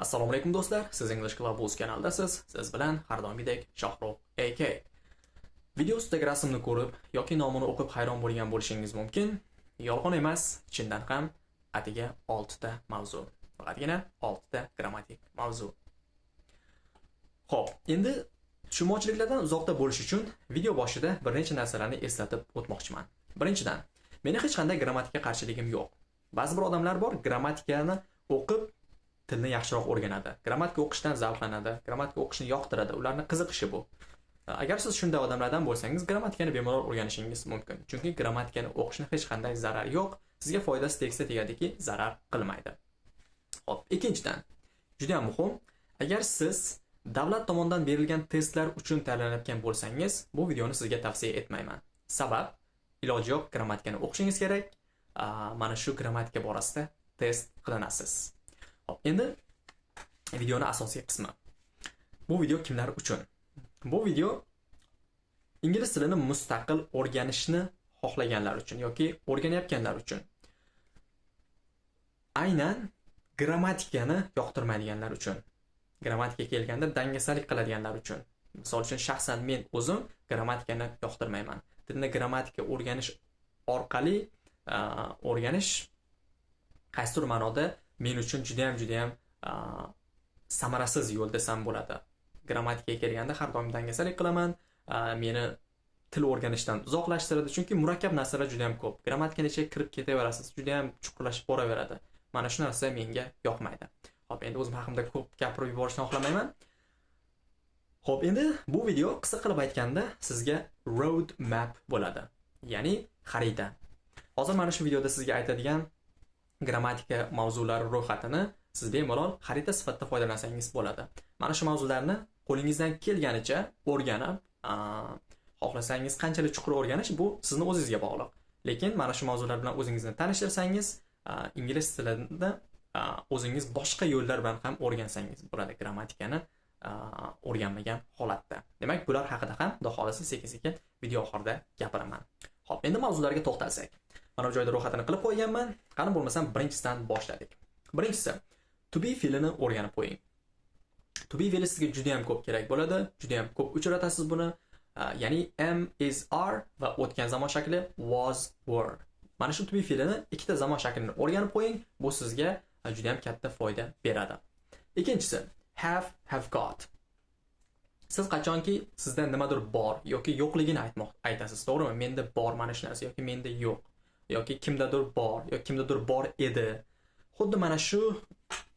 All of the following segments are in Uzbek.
Assalomu alaykum do'stlar. Siz English Club o'z kanaldasiz. Siz bilan har doimgidek Shohrux AK. Video ustidagi rasmni ko'rib yoki nomini o'qib hayron bo'lgan bo'lishingiz mumkin. Yolg'on emas, chindan ham atiga 6 ta mavzu. Faqatgina 6 ta grammatik mavzu. Xo'p, endi tushunmovchiliklardan uzoqda bo'lish uchun video boshida bir necha narsalarni eslatib o'tmoqchiman. Birinchidan, meni hech qanday grammatika qarshiligim yo'q. Ba'zi bir odamlar bor, grammatikani o'qib tilni yaxshiroq o'rganadi. Grammatika o'qishdan zavqlanadi, grammatika o'qishni yoqtiradi, ularning qiziqishi bu. E, agar siz shunday odamlardan bo'lsangiz, grammatikani bemalol o'rganishingiz mumkin. Chunki grammatikani o'qishni hech qanday zarar yo'q, sizga foydasi tegsa tegadiki, zarar qilmaydi. Xo'p, ikkinchidan, juda ham muhim, agar siz davlat tomonidan berilgan testlar uchun tayyorlanayotgan bo'lsangiz, bu videoni sizga tavsiya etmayman. Sabab iloji yo'q grammatikani o'qishingiz kerak. E, mana shu grammatika borasida test qilinasiz. Endi videoni asosiy qismi. Bu video kimlar uchun? Bu video ingliz tilini mustaqil o'rganishni xohlaganlar uchun yoki o'rganayotganlar uchun. Aynan grammatikani yoqtirmaydiganlar uchun. grammatika kelganda dangasalik qiladiganlar uchun. Misol uchun shaxsan men o'zim grammatikani yoqtirmayman. Tilni grammatika o'rganish orqali o'rganish qaysidir ma'noda men uchun juda ham juda ham samarasiz yo'l desam bo'ladi. Grammatikaga kelganda har doim dangasalik qilaman, meni til o'rganishdan uzoqlashtiradi, chunki murakkab narsalar juda ham ko'p. grammatikani ichiga kirib ketaverasiz, juda ham chuqurlashib boraveradi. Mana shu narsa menga yoqmaydi. Xo'p, endi o'zim haqimda ko'p gapirib yuborishni xohlamayman. Xo'p, endi bu video qisqa qilib aytganda sizga road map bo'ladi. Ya'ni xarita. Hozir mana shu videoda sizga aytadigan grammatika mavzulari ro'yxatini siz bemalol xarita sifatida foydalansangiz bo'ladi. Mana shu mavzularni qo'lingizdan kelganicha o'rganib, xohlasangiz qanchalik chuqur o'rganish bu sizni o'zingizga bog'liq. Lekin mana shu mavzular bilan o'zingizni tanishtirsangiz, ingliz tilida o'zingiz boshqa yo'llar bilan ham o'rgansangiz bo'ladi grammatikani o'rganmagan holatda. Demak, bular haqida ham xudo xohlasa sekin-sekin video oxirida gapiraman. Xo'p, endi mavzularga to'xtalsak. Mana bu joyda ro'yxatini qilib qo'yganman. Qani bo'lmasam birinchisidan boshladik. Birinchisi to be fe'lini o'rganib qo'ying. To be fe'li sizga juda ham ko'p kerak bo'ladi, juda ham ko'p uchratasiz buni. Ya'ni am, is, are va o'tgan zamon shakli was, were. Mana shu to be fe'lini ikkita zamon shaklini o'rganib qo'ying. Bu sizga juda ham katta foyda beradi. Ikkinchisi have, have got. Siz qachonki sizda nimadir bor yoki yo'qligini aytmoq aytasiz, to'g'rimi? Menda bor mana shu narsa yoki menda yo'q yoki kimdadir bor yoki kimdadir bor edi. Xuddi mana shu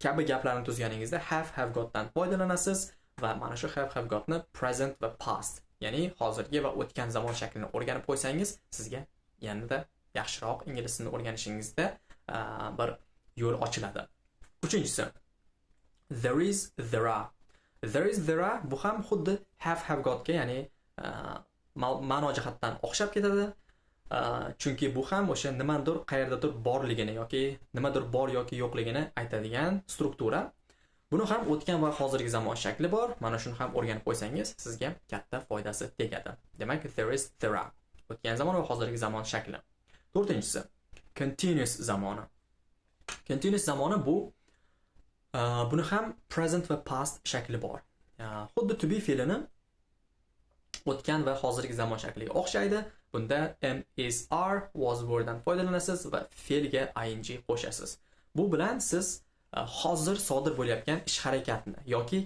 kabi gaplarni tuzganingizda have, have gotdan foydalanasiz va mana shu have, have gotni present va past, ya'ni hozirgi va o'tgan zamon shaklini o'rganib qo'ysangiz, sizga yanada yaxshiroq ingliz tilini o'rganishingizda bir yo'l ochiladi. Uchinchisi there is there are there is there are bu ham xuddi have have gotga ya'ni ma'no jihatdan o'xshab ketadi chunki bu ham o'sha nimadir qayerdadir borligini yoki nimadir bor yoki yo'qligini aytadigan struktura. Buni ham o'tgan va hozirgi zamon shakli bor. Mana shuni ham o'rganib qo'ysangiz sizga katta foydasi tegadi. Demak there is there are. O'tgan zamon va hozirgi zamon shakli. To'rtinchisi continuous zamoni. Continuous zamoni bu buni ham present va past shakli bor. Xuddi to be fe'lini o'tgan va hozirgi zamon shakliga o'xshaydi. Bunda am is are was were foydalanasiz va fe'lga ing qo'shasiz. Bu bilan siz e, hozir sodir bo'layotgan ish harakatni yoki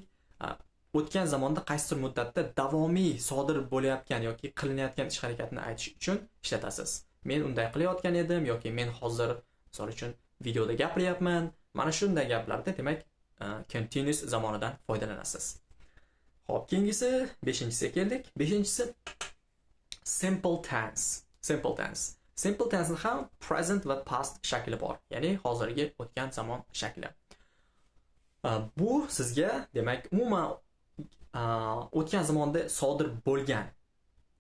e, o'tgan zamonda qaysidir muddatda davomiy sodir bo'layotgan yoki qilinayotgan ish harakatni aytish uchun ishlatasiz. Men unday qilayotgan edim yoki men hozir misol uchun videoda gapiryapman mana shunday gaplarda demak e, continuous zamonidan foydalanasiz. Xo'p, keyingisi 5-inchisga keldik. 5-inchisi simple tense. Simple tense. Simple tense ham present va past shakli bor, ya'ni hozirgi o'tgan zamon shakli. Э, bu sizga, demak, umuman э, o'tgan zamonda sodir bo'lgan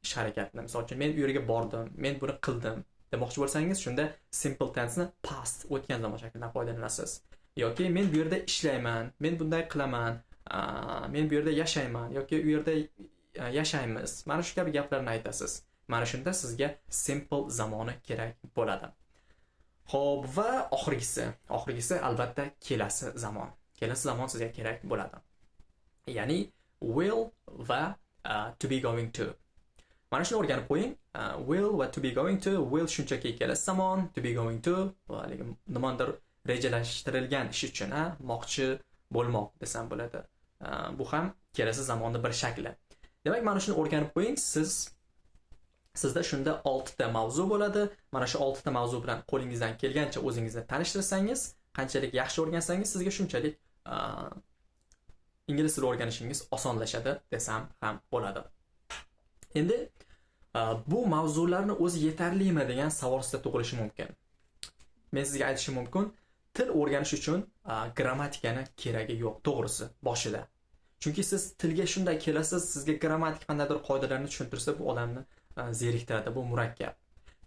ish harakatni, misol uchun men u yerga bordim, men buni qildim demoqchi bo'lsangiz, shunda simple tense ni past o'tgan zamon shaklidan foydalanasiz. Yoki men bu yerda ishlayman, men bunday qilaman, э, men bu yerda yashayman yoki u yerda E, yashaymiz. Mana shu kabi gaplarni aytasiz. Mana shunda sizga simple zamoni kerak bo'ladi. Xo'p, va oxirgisi, oxirgisi albatta kelasi zamon. kelasi zamon sizga kerak bo'ladi. Ya'ni will va uh, to be going to. Mana shuni o'rganib qo'ying. Uh, will va to be going to. Will shunchaki kelasi zamon. To be going to haligi nimadir rejalashtirilgan ish uchun a moqchi bo'lmoq desam bo'ladi. Uh, bu ham kelasi zamonni bir shakli. Demak mana shuni o'rganib qo'ying. Siz sizda shunda oltita mavzu bo'ladi. Mana shu oltita mavzu bilan qo'lingizdan kelgancha o'zingizni tanishtirsangiz qanchalik yaxshi o'rgansangiz sizga shunchalik ingliz tili o'rganishingiz osonlashadi desam ham bo'ladi. Endi bu mavzularni o'zi yetarlimi degan savol sizda tug'ilishi mumkin. Men sizga aytishim mumkin. Til o'rganish uchun grammatikani keragi yo'q to'g'risi boshida. Chunki siz tilga shunday kelasiz sizga grammatik qandaydir qoidalarni tushuntirsa bu odamni e, zeriktiradi bu murakkab.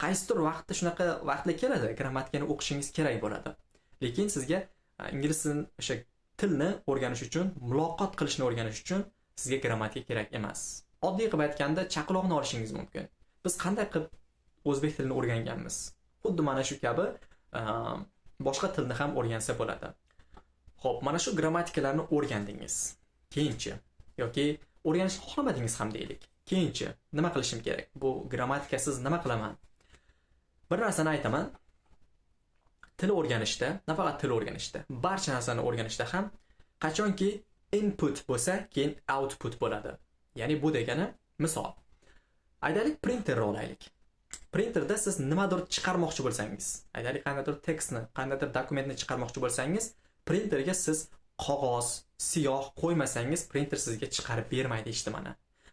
Qaysidir vaqtda shunaqa vaqtlar keladi grammatikani o'qishingiz kerak bo'ladi. Lekin sizga e, ingliz tilini o'sha tilni o'rganish uchun muloqot qilishni o'rganish uchun sizga grammatika kerak emas. Oddiy qilib aytganda chaqaloqni olishingiz mumkin. Biz qanday qilib o'zbek tilini o'rganganmiz? Xuddi mana shu kabi e, boshqa tilni ham o'rgansa bo'ladi. Ho'p mana shu grammatikalarni o'rgandingiz. Keyinchi yoki o'rganishni xohlamadingiz ham deylik. Keyinchi nima qilishim kerak? Bu grammatikasiz nima qilaman? Bir narsani aytaman. Til o'rganishda nafaqat til o'rganishda barcha narsani o'rganishda ham qachonki input bo'lsa keyin output bo'ladi. Ya'ni bu degani misol. Aytaylik printerni olaylik printerda siz nimadir chiqarmoqchi bo'lsangiz aytaylik qandaydir tekstni qandaydir dokumentni chiqarmoqchi bo'lsangiz printerga siz qog'oz siyoh qo'ymasangiz printer sizga chiqarib bermaydi eshitmani.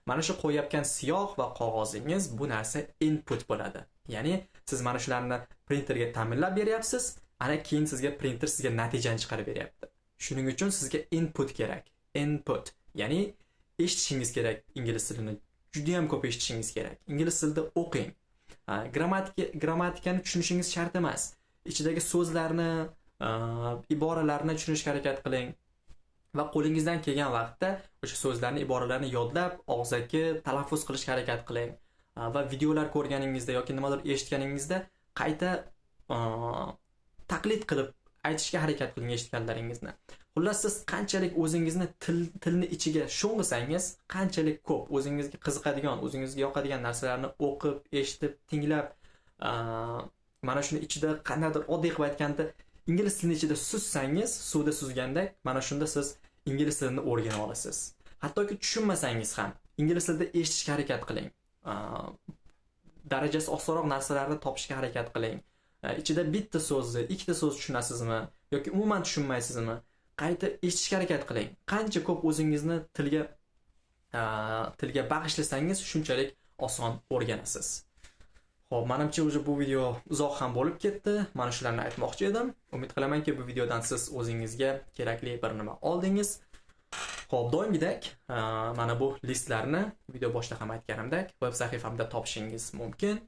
Mana shu qo'yayotgan siyoh va qog'ozingiz bu narsa input bo'ladi. Ya'ni siz mana shularni printerga ta'minlab beryapsiz ana keyin sizga printer sizga natijani chiqarib beryapti. Shuning uchun sizga input kerak. Input. Ya'ni eshitishingiz kerak ingliz tilini. Judayam ko'p eshitishingiz kerak. Ingliz tilida o'qing. Grammatika grammatikani tushunishingiz shart emas. Ichidagi so'zlarni iboralarni tushunishga harakat qiling. Va qo'lingizdan kelgan vaqtda o'sha so'zlarni iboralarni yodlab og'zaki talaffuz qilishga harakat qiling. Va videolar ko'rganingizda yoki nimadir eshitganingizda qayta taqlid qilib aytishga harakat qiling eshitganlaringizni. Xullas siz qanchalik o'zingizni til tilni ichiga sho'ng'isangiz qanchalik ko'p o'zingizga qiziqadigan o'zingizga yoqadigan narsalarni o'qib eshitib tinglab mana shuni ichida qandaydir oddiy qilib aytganda ingliz tilini ichida suzsangiz suvda suzgandek mana shunda siz ingliz tilini o'rganib olasiz. Hattoki tushunmasangiz ham ingliz tilida eshitishga harakat qiling. Darajasi osonroq narsalarni topishga harakat qiling. Ichida bitta so'zni ikkita so'z tushunasizmi yoki umuman tushunmaysizmi qayta eshitishga harakat qiling. Qancha ko'p o'zingizni tilga tilga bag'ishlasangiz shunchalik oson o'rganasiz. Xo'p, menimcha уже bu video uzoq ham bo'lib ketdi. Mana shularni aytmoqchi edim. Umid qilamanki, bu videodan siz o'zingizga kerakli bir nima oldingiz. Xo'p, doimgidek, mana bu listlarni video boshida ham aytganimdek, veb sahifamda topishingiz mumkin.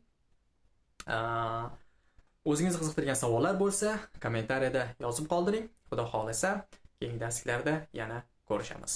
O'zingizni qiziqtirgan savollar bo'lsa, kommentariyada yozib qoldiring. Xudo xolasa, keyingi darsliklarda yana ko'rishamiz.